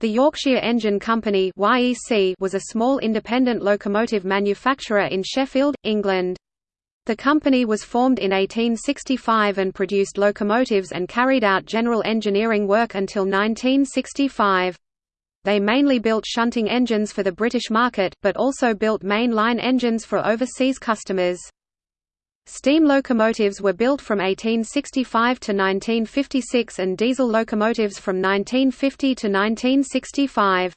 The Yorkshire Engine Company was a small independent locomotive manufacturer in Sheffield, England. The company was formed in 1865 and produced locomotives and carried out general engineering work until 1965. They mainly built shunting engines for the British market, but also built main line engines for overseas customers. Steam locomotives were built from 1865 to 1956 and diesel locomotives from 1950 to 1965.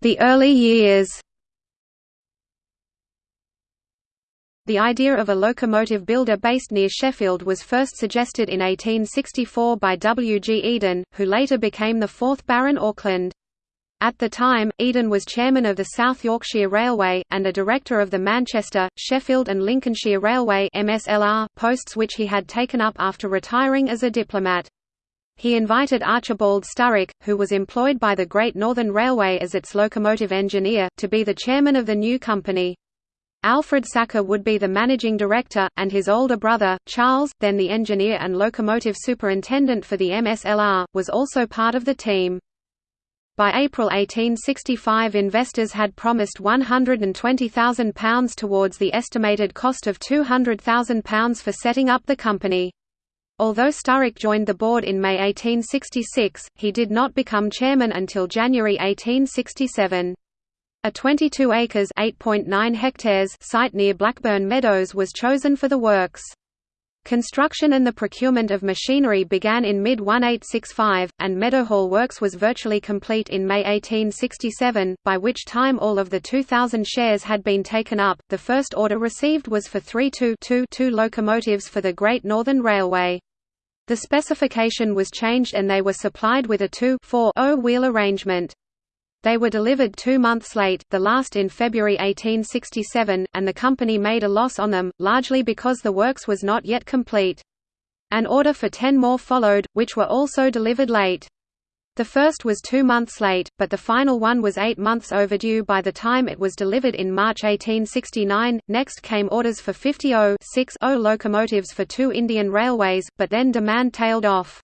The early years The idea of a locomotive builder based near Sheffield was first suggested in 1864 by W. G. Eden, who later became the fourth Baron Auckland. At the time, Eden was chairman of the South Yorkshire Railway, and a director of the Manchester, Sheffield and Lincolnshire Railway MSLR, posts which he had taken up after retiring as a diplomat. He invited Archibald Sturrock, who was employed by the Great Northern Railway as its locomotive engineer, to be the chairman of the new company. Alfred Sacré would be the managing director, and his older brother, Charles, then the engineer and locomotive superintendent for the MSLR, was also part of the team. By April 1865 investors had promised £120,000 towards the estimated cost of £200,000 for setting up the company. Although Sturrock joined the board in May 1866, he did not become chairman until January 1867. A 22 acres (8.9 hectares) site near Blackburn Meadows was chosen for the works. Construction and the procurement of machinery began in mid-1865, and Meadowhall Works was virtually complete in May 1867, by which time all of the 2,000 shares had been taken up. The first order received was for three 2-2-2 locomotives for the Great Northern Railway. The specification was changed and they were supplied with a 2-4-0 wheel arrangement. They were delivered two months late, the last in February 1867, and the company made a loss on them, largely because the works was not yet complete. An order for ten more followed, which were also delivered late. The first was two months late, but the final one was eight months overdue by the time it was delivered in March 1869. Next came orders for 50 0 locomotives for two Indian railways, but then demand tailed off.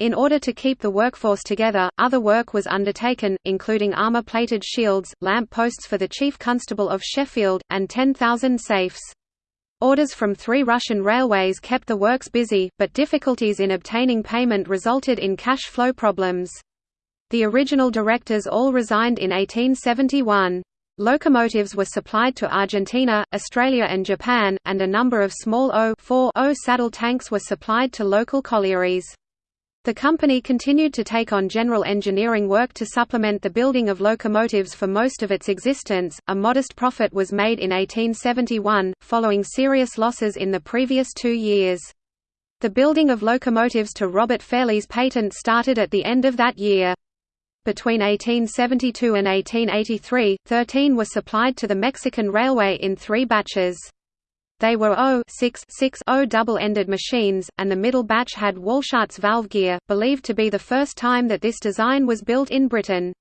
In order to keep the workforce together, other work was undertaken, including armour-plated shields, lamp posts for the Chief Constable of Sheffield, and 10,000 safes. Orders from three Russian railways kept the works busy, but difficulties in obtaining payment resulted in cash flow problems. The original directors all resigned in 1871. Locomotives were supplied to Argentina, Australia and Japan, and a number of small O-4-0 saddle tanks were supplied to local collieries. The company continued to take on general engineering work to supplement the building of locomotives for most of its existence. A modest profit was made in 1871, following serious losses in the previous two years. The building of locomotives to Robert Fairlie's patent started at the end of that year. Between 1872 and 1883, 13 were supplied to the Mexican Railway in three batches. They were O-6-6-0 double-ended machines, and the middle batch had Walschaerts valve gear, believed to be the first time that this design was built in Britain.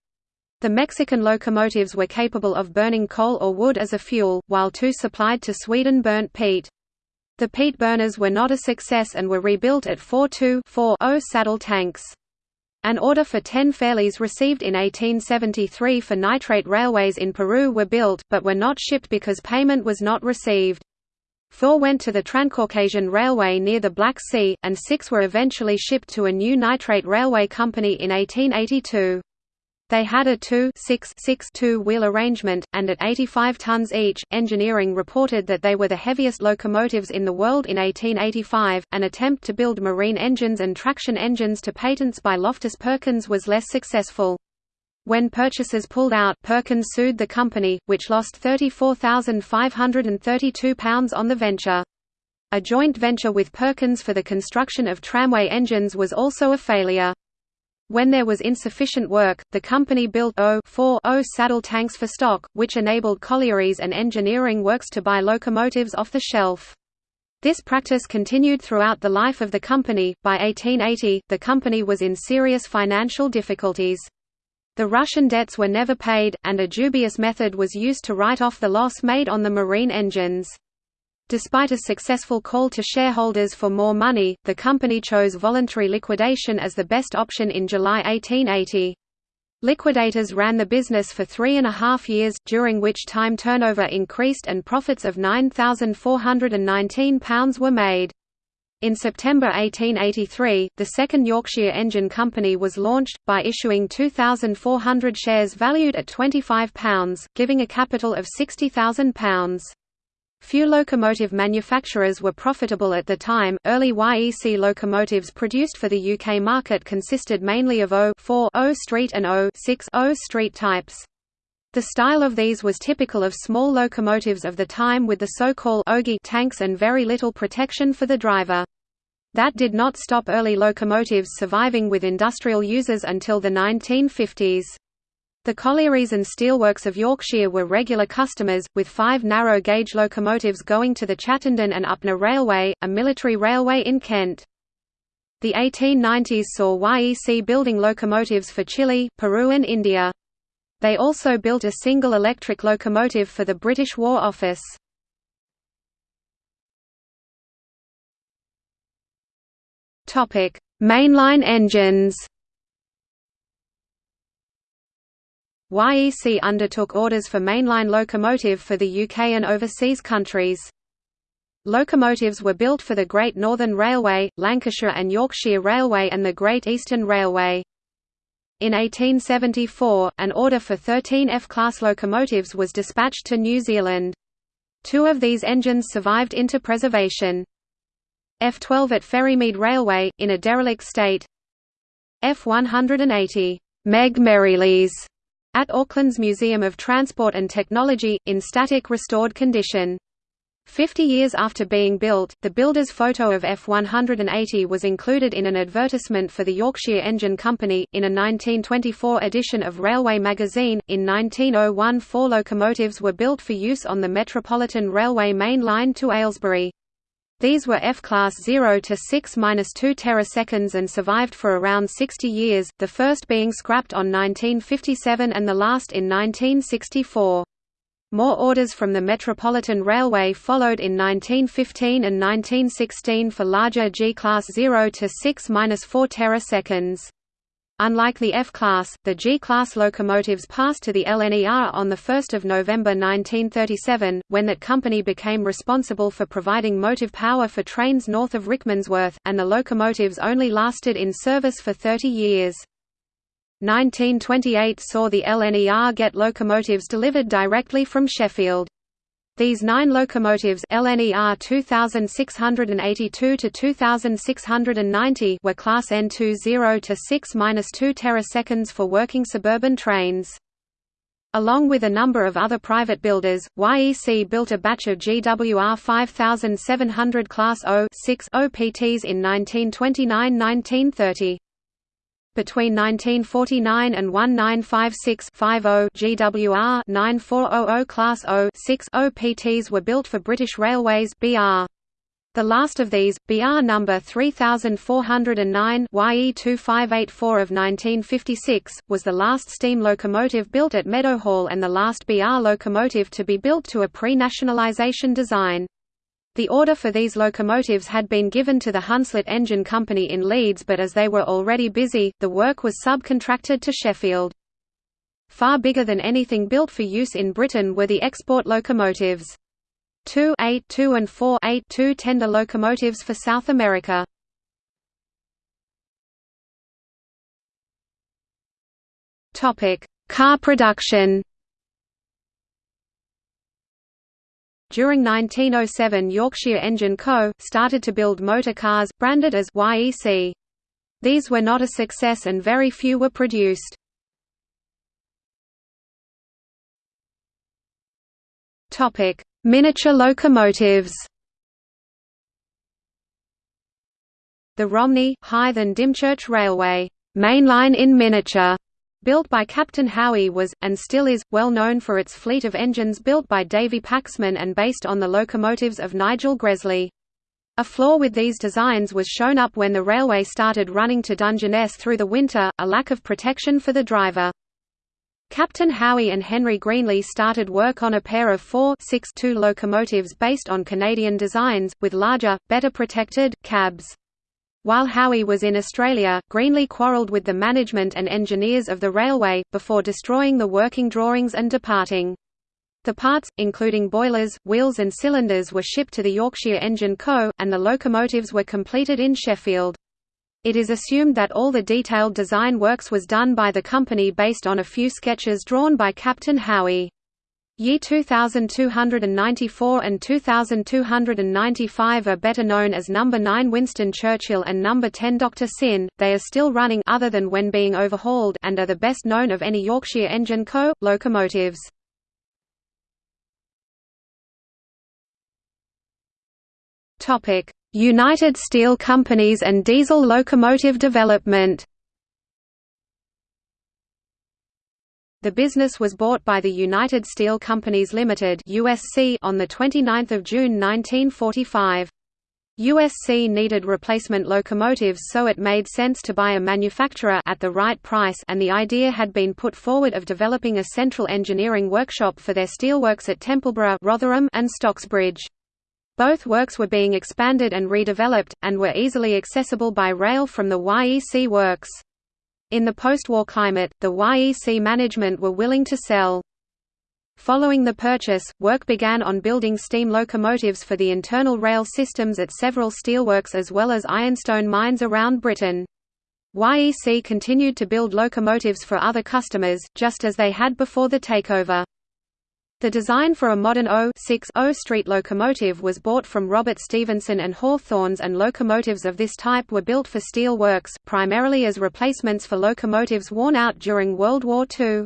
The Mexican locomotives were capable of burning coal or wood as a fuel, while two supplied to Sweden burnt peat. The peat burners were not a success and were rebuilt at 4-2-4-0 saddle tanks. An order for 10 Fairlies received in 1873 for nitrate railways in Peru were built, but were not shipped because payment was not received. Four went to the Transcaucasian Railway near the Black Sea, and six were eventually shipped to a new nitrate railway company in 1882. They had a 2-6-6-2 wheel arrangement, and at 85 tons each, engineering reported that they were the heaviest locomotives in the world in 1885. An attempt to build marine engines and traction engines to patents by Loftus Perkins was less successful. When purchasers pulled out Perkins sued the company, which lost £34,532 on the venture. A joint venture with Perkins for the construction of tramway engines was also a failure. When there was insufficient work, the company built O-4-0 saddle tanks for stock, which enabled collieries and engineering works to buy locomotives off the shelf. This practice continued throughout the life of the company. By 1880, the company was in serious financial difficulties. The Russian debts were never paid, and a dubious method was used to write off the loss made on the marine engines. Despite a successful call to shareholders for more money, the company chose voluntary liquidation as the best option in July 1880. Liquidators ran the business for three and a half years, during which time turnover increased and profits of £9,419 were made. In September 1883, the second Yorkshire Engine Company was launched, by issuing 2,400 shares valued at £25, giving a capital of £60,000. Few locomotive manufacturers were profitable at the time. Early YEC locomotives produced for the UK market consisted mainly of O 4 O Street and O 6 O Street types. The style of these was typical of small locomotives of the time with the so-called ogee tanks and very little protection for the driver. That did not stop early locomotives surviving with industrial users until the 1950s. The collieries and steelworks of Yorkshire were regular customers, with five narrow-gauge locomotives going to the Chattenden and Upnor Railway, a military railway in Kent. The 1890s saw YEC building locomotives for Chile, Peru and India. They also built a single electric locomotive for the British War Office. Mainline engines YEC undertook orders for mainline locomotive for the UK and overseas countries. Locomotives were built for the Great Northern Railway, Lancashire and Yorkshire Railway and the Great Eastern Railway. In 1874, an order for 13 F-class locomotives was dispatched to New Zealand. Two of these engines survived into preservation. F-12 at Ferrymead Railway, in a derelict state F-180 Meg Merrilies at Auckland's Museum of Transport and Technology, in static restored condition. Fifty years after being built, the builder's photo of F-180 was included in an advertisement for the Yorkshire Engine Company, in a 1924 edition of Railway magazine. In 1901 four locomotives were built for use on the Metropolitan Railway main line to Aylesbury. These were F-class 0 to 6-2 teraseconds and survived for around 60 years, the first being scrapped on 1957 and the last in 1964. More orders from the Metropolitan Railway followed in 1915 and 1916 for larger G-class 0 to 6-4 teraseconds. Unlike the F-class, the G-class locomotives passed to the LNER on 1 November 1937, when that company became responsible for providing motive power for trains north of Rickmansworth, and the locomotives only lasted in service for 30 years. 1928 saw the LNER get locomotives delivered directly from Sheffield. These nine locomotives LNER 2682 to 2690 were class N2 0 to 6-2 teraseconds for working suburban trains. Along with a number of other private builders, YEC built a batch of GWR 5700 Class O OPTs in 1929–1930. Between 1949 and 1956-50 GWR 9400 Class O 6 OPTs were built for British Railways BR. The last of these, BR number 3409 YE2584 of 1956, was the last steam locomotive built at Meadowhall and the last BR locomotive to be built to a pre-nationalisation design. The order for these locomotives had been given to the Hunslet Engine Company in Leeds but as they were already busy, the work was subcontracted to Sheffield. Far bigger than anything built for use in Britain were the export locomotives. 2 8 2 and 4 8 2 tender locomotives for South America. Car production During 1907 Yorkshire Engine Co. started to build motor cars, branded as YEC. These were not a success and very few were produced. Miniature locomotives The Romney, Hythe and Dymchurch Railway mainline in miniature built by Captain Howey was, and still is, well known for its fleet of engines built by Davy Paxman and based on the locomotives of Nigel Gresley. A flaw with these designs was shown up when the railway started running to Dungeness through the winter, a lack of protection for the driver. Captain Howey and Henry Greenly started work on a pair of four 6-2 locomotives based on Canadian designs, with larger, better protected, cabs. While Howey was in Australia, Greenly quarrelled with the management and engineers of the railway, before destroying the working drawings and departing. The parts, including boilers, wheels and cylinders were shipped to the Yorkshire Engine Co., and the locomotives were completed in Sheffield. It is assumed that all the detailed design works was done by the company based on a few sketches drawn by Captain Howey. Year 2294 and 2295 are better known as Number 9 Winston Churchill and Number 10 Dr. Syn, They are still running other than when being overhauled and are the best known of any Yorkshire Engine Co. locomotives. United Steel Companies and diesel locomotive development The business was bought by the United Steel Companies Limited (USC) on the 29th of June 1945. USC needed replacement locomotives so it made sense to buy a manufacturer at the right price and the idea had been put forward of developing a central engineering workshop for their steelworks at Templeborough Rotherham and Stocksbridge. Both works were being expanded and redeveloped, and were easily accessible by rail from the YEC works. In the post-war climate, the YEC management were willing to sell. Following the purchase, work began on building steam locomotives for the internal rail systems at several steelworks as well as ironstone mines around Britain. YEC continued to build locomotives for other customers, just as they had before the takeover. The design for a modern O street locomotive was bought from Robert Stephenson and Hawthorns and locomotives of this type were built for steel works, primarily as replacements for locomotives worn out during World War II.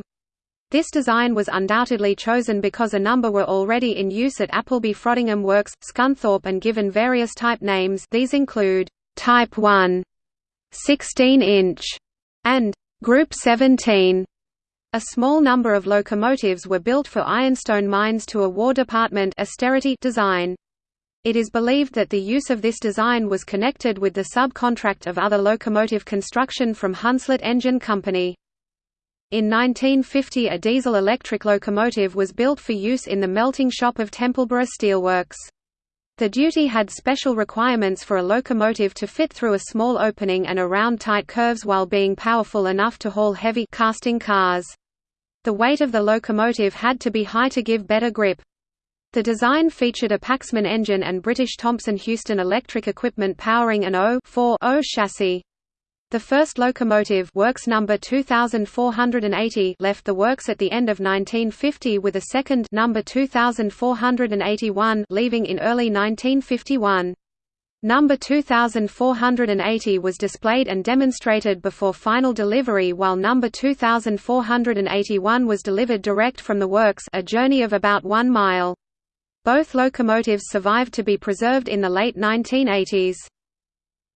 This design was undoubtedly chosen because a number were already in use at Appleby Frodingham Works, Scunthorpe and given various type names these include, Type 1, 16-inch, and Group 17. A small number of locomotives were built for ironstone mines to a War Department austerity design. It is believed that the use of this design was connected with the subcontract of other locomotive construction from Hunslet Engine Company. In 1950 a diesel-electric locomotive was built for use in the melting shop of Templeborough Steelworks. The duty had special requirements for a locomotive to fit through a small opening and around tight curves while being powerful enough to haul heavy casting cars. The weight of the locomotive had to be high to give better grip. The design featured a Paxman engine and British Thomson Houston electric equipment powering an O-4-0 chassis. The first locomotive works number 2480 left the works at the end of 1950 with a second number 2481 leaving in early 1951. Number 2480 was displayed and demonstrated before final delivery while number 2481 was delivered direct from the works a journey of about one mile. Both locomotives survived to be preserved in the late 1980s.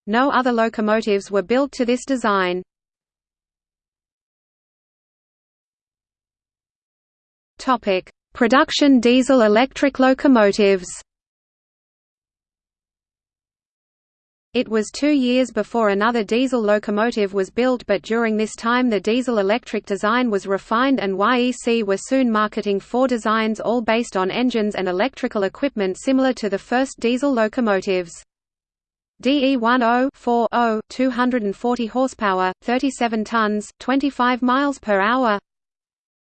No other locomotives were built to this design. Production diesel-electric locomotives. It was two years before another diesel locomotive was built but during this time the diesel-electric design was refined and YEC were soon marketing four designs all based on engines and electrical equipment similar to the first diesel locomotives. DE10 240 horsepower, 37 tons, 25 miles per hour.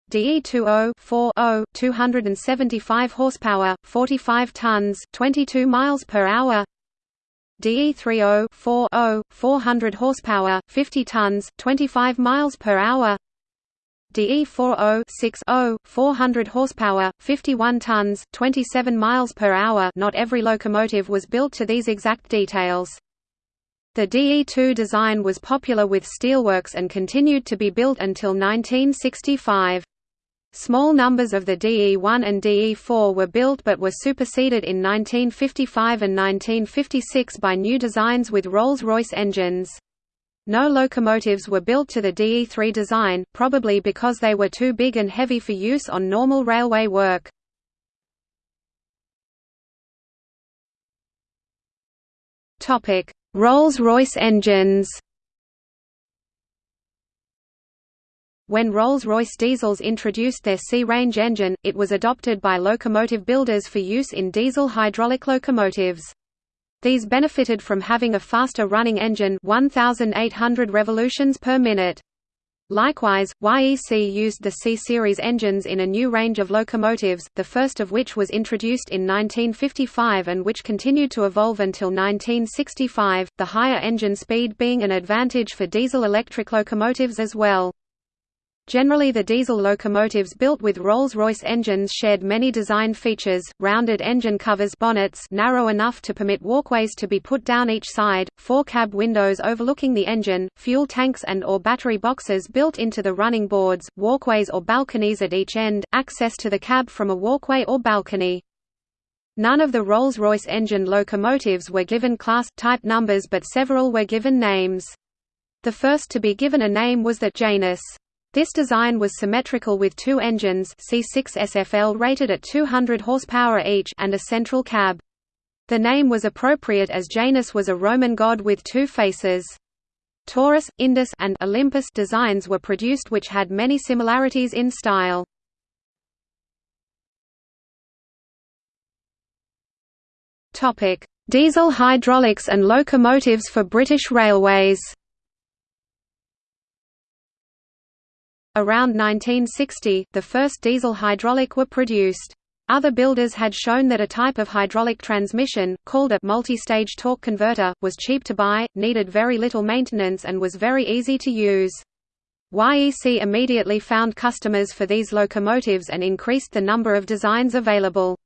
DE20 275 horsepower, 45 tons, 22 miles per hour. DE30 400 horsepower, 50 tons, 25 miles per hour. DE40 400 horsepower, 51 tons, 27 miles per hour not every locomotive was built to these exact details. The DE2 design was popular with steelworks and continued to be built until 1965. Small numbers of the DE1 and DE4 were built but were superseded in 1955 and 1956 by new designs with Rolls-Royce engines. No locomotives were built to the DE3 design, probably because they were too big and heavy for use on normal railway work. Rolls-Royce engines When Rolls-Royce diesels introduced their C-range engine, it was adopted by locomotive builders for use in diesel hydraulic locomotives. These benefited from having a faster running engine 1,800 revolutions per minute. Likewise, YEC used the C-series engines in a new range of locomotives, the first of which was introduced in 1955 and which continued to evolve until 1965, the higher engine speed being an advantage for diesel-electric locomotives as well. Generally the diesel locomotives built with Rolls-Royce engines shared many design features, rounded engine covers bonnets narrow enough to permit walkways to be put down each side, four cab windows overlooking the engine, fuel tanks and or battery boxes built into the running boards, walkways or balconies at each end, access to the cab from a walkway or balcony. None of the Rolls-Royce engine locomotives were given class, type numbers but several were given names. The first to be given a name was the Janus. This design was symmetrical with two engines C6 SFL rated at 200 horsepower each and a central cab. The name was appropriate as Janus was a Roman god with two faces. Taurus, Indus and Olympus designs were produced which had many similarities in style. Topic: Diesel hydraulics and locomotives for British Railways. Around 1960, the first diesel hydraulic were produced. Other builders had shown that a type of hydraulic transmission, called a multi-stage torque converter, was cheap to buy, needed very little maintenance and was very easy to use. YEC immediately found customers for these locomotives and increased the number of designs available.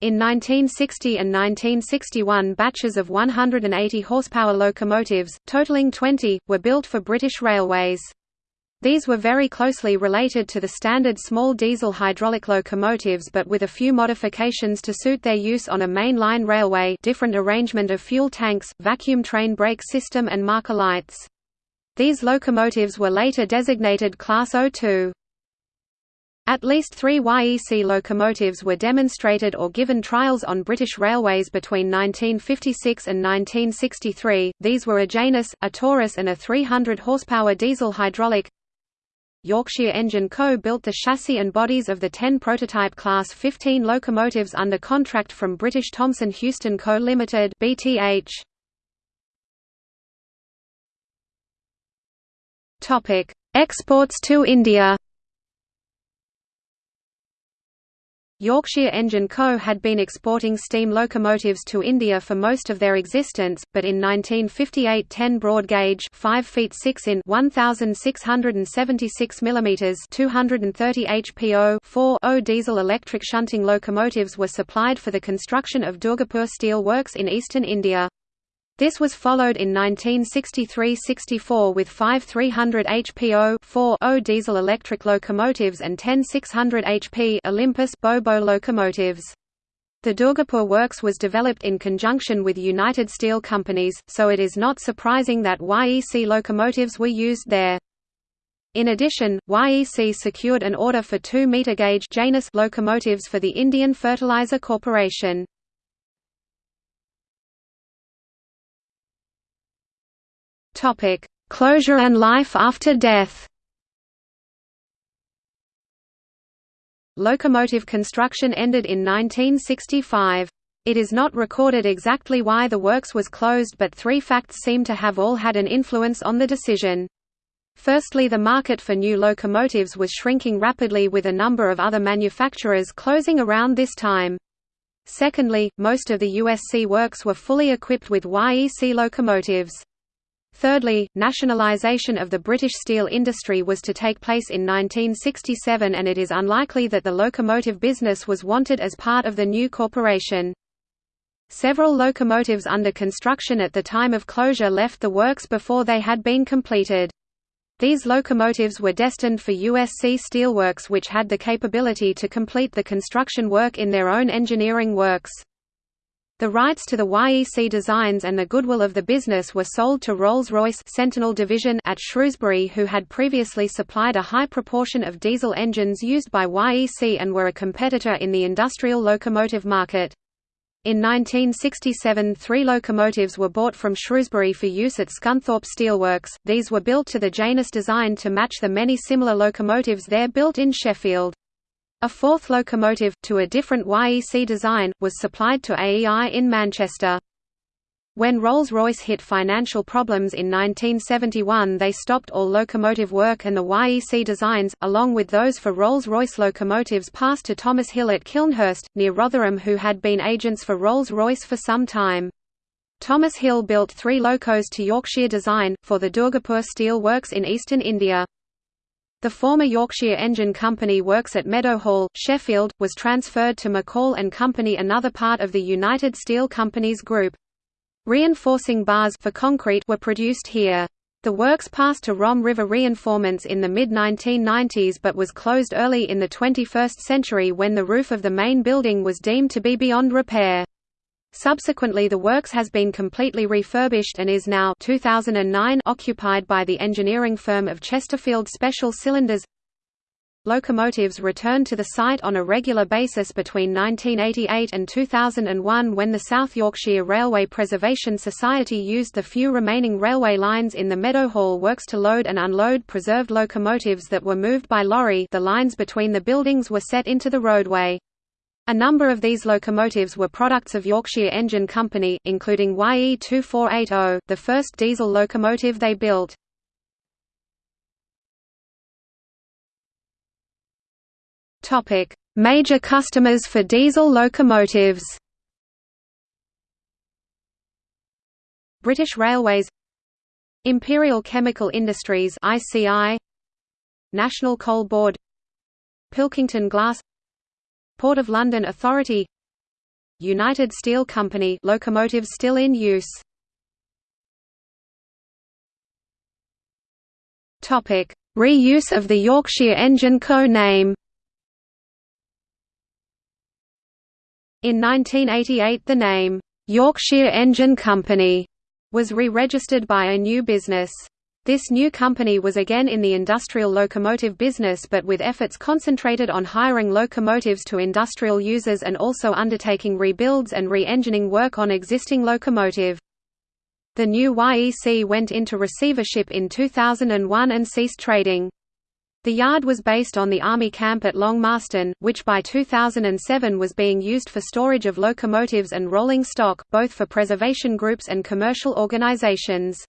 In 1960 and 1961 batches of 180 horsepower locomotives, totaling 20, were built for British Railways. These were very closely related to the standard small diesel hydraulic locomotives but with a few modifications to suit their use on a mainline railway different arrangement of fuel tanks, vacuum train brake system and marker lights. These locomotives were later designated Class 02. At least three YEC locomotives were demonstrated or given trials on British railways between 1956 and 1963, these were a Janus, a Taurus and a 300 horsepower diesel hydraulic Yorkshire Engine Co. built the chassis and bodies of the 10 prototype Class 15 locomotives under contract from British Thomson Houston Co. Limited (BTH). Topic: Exports to India. Yorkshire Engine Co. had been exporting steam locomotives to India for most of their existence, but in 1958 10 broad gauge 5 feet 6 in 1676 mm 230 HPO 4 diesel electric shunting locomotives were supplied for the construction of Durgapur Steel Works in eastern India. This was followed in 1963–64 with five 300 HPO 4 diesel electric locomotives and 10 600 HP Olympus Bo-Bo locomotives. The Durgapur works was developed in conjunction with United Steel Companies, so it is not surprising that YEC locomotives were used there. In addition, YEC secured an order for 2 meter gauge Janus locomotives for the Indian Fertilizer Corporation. Topic: Closure and life after death. Locomotive construction ended in 1965. It is not recorded exactly why the works was closed but three facts seem to have all had an influence on the decision. Firstly the market for new locomotives was shrinking rapidly with a number of other manufacturers closing around this time. Secondly, most of the USC works were fully equipped with YEC locomotives. Thirdly, nationalisation of the British steel industry was to take place in 1967 and it is unlikely that the locomotive business was wanted as part of the new corporation. Several locomotives under construction at the time of closure left the works before they had been completed. These locomotives were destined for USC Steelworks which had the capability to complete the construction work in their own engineering works. The rights to the YEC designs and the goodwill of the business were sold to Rolls-Royce Sentinel Division at Shrewsbury who had previously supplied a high proportion of diesel engines used by YEC and were a competitor in the industrial locomotive market. In 1967 three locomotives were bought from Shrewsbury for use at Scunthorpe Steelworks, these were built to the Janus design to match the many similar locomotives there built in Sheffield. A fourth locomotive, to a different YEC design, was supplied to AEI in Manchester. When Rolls-Royce hit financial problems in 1971 they stopped all locomotive work and the YEC designs, along with those for Rolls-Royce locomotives passed to Thomas Hill at Kilnhurst, near Rotherham who had been agents for Rolls-Royce for some time. Thomas Hill built three locos to Yorkshire design, for the Durgapur Steel Works in eastern India. The former Yorkshire Engine Company works at Meadowhall, Sheffield, was transferred to McCall and Company another part of the United Steel Companies Group. Reinforcing bars for concrete were produced here. The works passed to Rom River Reinforcements in the mid-1990s but was closed early in the 21st century when the roof of the main building was deemed to be beyond repair. Subsequently the works has been completely refurbished and is now 2009 occupied by the engineering firm of Chesterfield Special Cylinders Locomotives returned to the site on a regular basis between 1988 and 2001 when the South Yorkshire Railway Preservation Society used the few remaining railway lines in the Meadowhall works to load and unload preserved locomotives that were moved by lorry the lines between the buildings were set into the roadway. A number of these locomotives were products of Yorkshire Engine Company, including YE 2480, the first diesel locomotive they built. Major customers for diesel locomotives. British Railways Imperial Chemical Industries ICI National Coal Board Pilkington Glass Port of London Authority. United Steel Company locomotives still in use. Topic. Reuse of the Yorkshire Engine Co name In 1988 the name, "'Yorkshire Engine Company' was re-registered by a new business. This new company was again in the industrial locomotive business but with efforts concentrated on hiring locomotives to industrial users and also undertaking rebuilds and re-engining work on existing locomotive. The new YEC went into receivership in 2001 and ceased trading. The yard was based on the Army camp at Long Marston, which by 2007 was being used for storage of locomotives and rolling stock, both for preservation groups and commercial organizations.